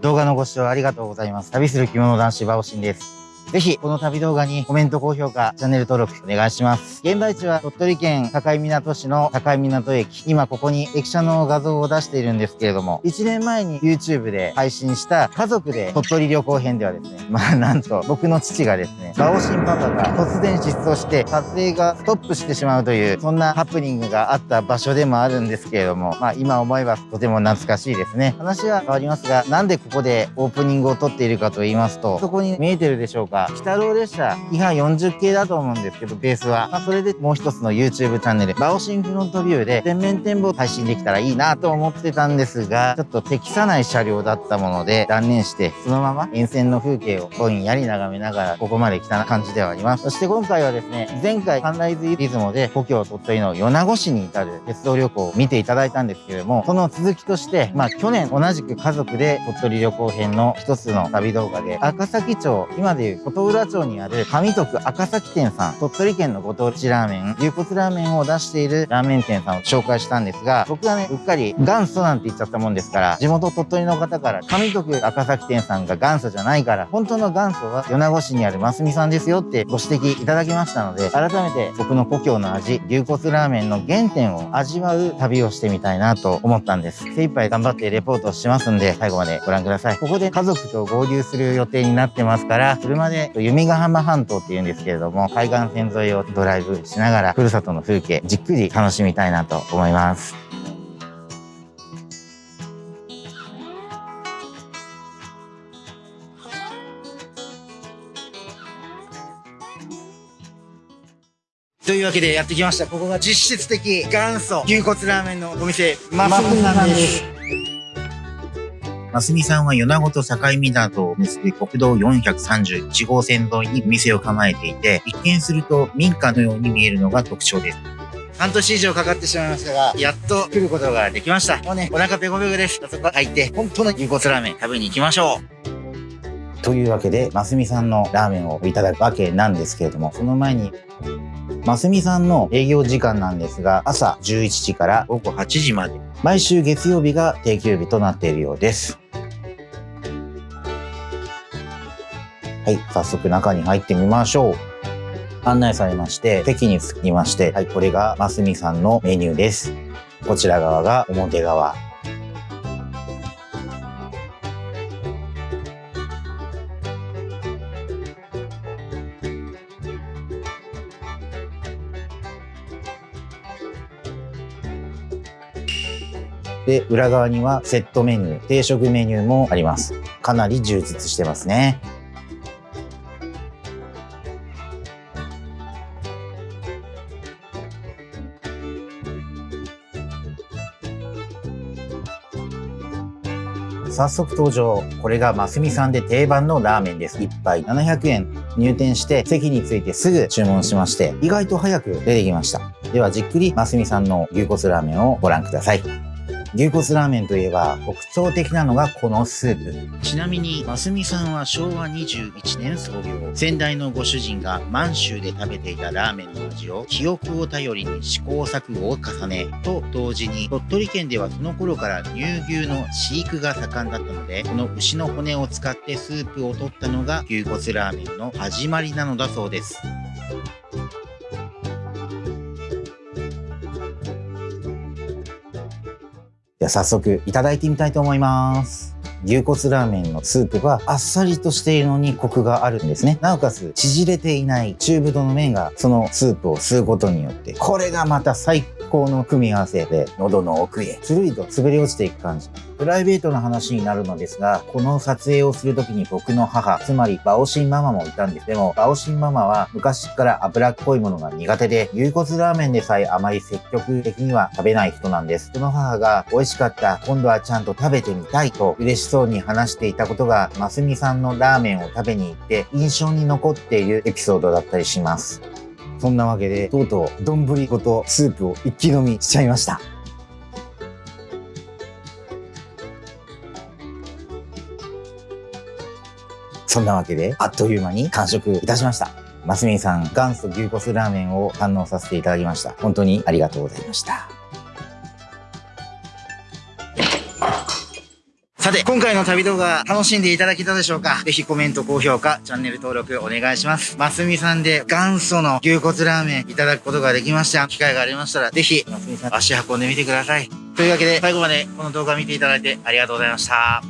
動画のご視聴ありがとうございます。旅する着物男子バオシンです。ぜひ、この旅動画にコメント、高評価、チャンネル登録お願いします。現場位置は鳥取県境港市の境港駅。今ここに駅舎の画像を出しているんですけれども、1年前に YouTube で配信した家族で鳥取旅行編ではですね、まあなんと僕の父がですね、バオシンパパが突然失踪して撮影がストップしてしまうという、そんなハプニングがあった場所でもあるんですけれども、まあ今思えばとても懐かしいですね。話は変わりますが、なんでここでオープニングを撮っているかと言いますと、そこに見えてるでしょうか、北郎列車車、キハ40系だと思うんですけど、ベースは。まあ、それでもう一つの YouTube チャンネル、バオシンフロントビューで全面展望配信できたらいいなと思ってたんですが、ちょっと適さない車両だったもので断念して、そのまま沿線の風景をぼんやり眺めながら、ここまで来た感じではあります。そして今回はですね、前回サンライズリズムで故郷鳥取の米子市に至る鉄道旅行を見ていただいたんですけれども、その続きとして、まあ去年同じく家族で鳥取旅行編の一つの旅動画で、赤崎町、今でいう琴浦町にある上徳赤崎店さん、鳥取県のご当地ラーメン、牛骨ラーメンを出しているラーメン店さんを紹介したんですが、僕はね、うっかり元祖なんて言っちゃったもんですから、地元鳥取の方から、上徳赤崎店さんが元祖じゃないから、本当の元祖は米子市にあるますみさんですよってご指摘いただきましたので、改めて僕の故郷の味、牛骨ラーメンの原点を味わう旅をしてみたいなと思ったんです。精一杯頑張ってレポートしますんで、最後までご覧ください。ここで家族と合流する予定になってますから、車で弓ヶ浜半島っていうんですけれども、海岸線沿いをドライブしながら、ふるさとの風景、じっくり楽しみたいなと思います。というわけでやってきました。ここが実質的元祖牛骨ラーメンのお店、マスミさんです。ますみさんは米子と境港を結ぶ国道431号線沿いに店を構えていて、一見すると民家のように見えるのが特徴です。半年以上かかってしまいましたが、やっと来ることができました。もうね、お腹ペコペコです。そこ入って、本当の牛骨ラーメン食べに行きましょう。というわけで、ますみさんのラーメンをいただくわけなんですけれども、その前に、ますみさんの営業時間なんですが、朝11時から午後8時まで、毎週月曜日が定休日となっているようです。はい、早速中に入ってみましょう。案内されまして、席に着きまして、はい、これがますみさんのメニューです。こちら側が表側。で、裏側にはセットメニュー、定食メニューもあります。かなり充実してますね。早速登場。これがますみさんで定番のラーメンです。1杯700円。入店して席についてすぐ注文しまして、意外と早く出てきました。ではじっくりますみさんの牛骨ラーメンをご覧ください。牛骨ラーメンといえば特徴的なのがこのスープ。ちなみに、ますみさんは昭和21年創業。先代のご主人が満州で食べていたラーメンの味を記憶を頼りに試行錯誤を重ね、と同時に鳥取県ではその頃から乳牛の飼育が盛んだったので、この牛の骨を使ってスープを取ったのが牛骨ラーメンの始まりなのだそうです。早速いただいてみたいと思います。牛骨ラーメンのスープはあっさりとしているのにコクがあるんですね。なおかつ縮れていない中太の麺がそのスープを吸うことによってこれがまた最高の組み合わせで喉の奥へつるりと滑り落ちていく感じ。プライベートな話になるのですが、この撮影をするときに僕の母、つまりバオシンママもいたんです。でも、バオシンママは昔から脂っこいものが苦手で、牛骨ラーメンでさえあまり積極的には食べない人なんです。その母が美味しかった、今度はちゃんと食べてみたいと嬉しそうに話していたことが、ますみさんのラーメンを食べに行って印象に残っているエピソードだったりします。そんなわけで、とうとう丼ごとスープを一気飲みしちゃいました。そんなわけで、あっという間に完食いたしました。マスミンさん、元祖牛骨ラーメンを堪能させていただきました。本当にありがとうございました。さて、今回の旅動画楽しんでいただけたでしょうか？ぜひコメント、高評価、チャンネル登録お願いします。ますみさんで元祖の牛骨ラーメンいただくことができました。機会がありましたら、ぜひ、ますみさん足運んでみてください。というわけで、最後までこの動画見ていただいてありがとうございました。